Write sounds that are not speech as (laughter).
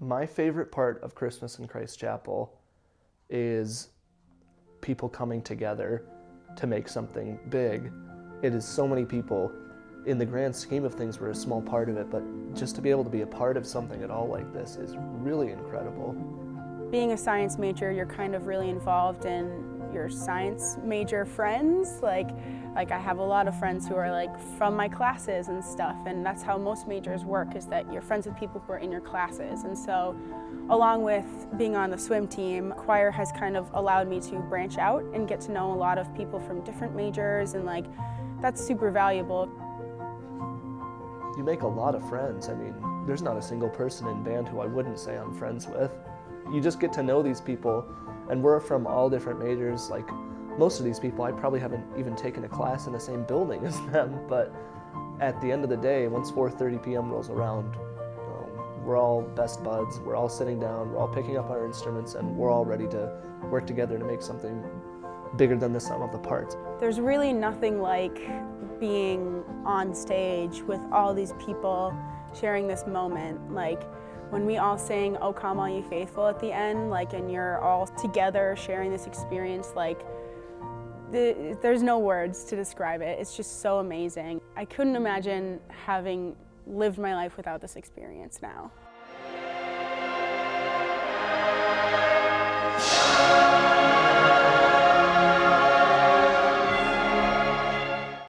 My favorite part of Christmas in Christ Chapel is people coming together to make something big. It is so many people. In the grand scheme of things, we're a small part of it, but just to be able to be a part of something at all like this is really incredible. Being a science major, you're kind of really involved in your science major friends. Like, like I have a lot of friends who are like from my classes and stuff, and that's how most majors work, is that you're friends with people who are in your classes. And so, along with being on the swim team, choir has kind of allowed me to branch out and get to know a lot of people from different majors, and like, that's super valuable. You make a lot of friends. I mean, there's not a single person in band who I wouldn't say I'm friends with. You just get to know these people and we're from all different majors. Like most of these people, I probably haven't even taken a class in the same building (laughs) as them. But at the end of the day, once 4:30 p.m. rolls around, um, we're all best buds. We're all sitting down. We're all picking up our instruments, and we're all ready to work together to make something bigger than the sum of the parts. There's really nothing like being on stage with all these people sharing this moment. Like when we all sing "O Come All Ye Faithful" at the end, like, and you're all together sharing this experience, like, the, there's no words to describe it. It's just so amazing. I couldn't imagine having lived my life without this experience now.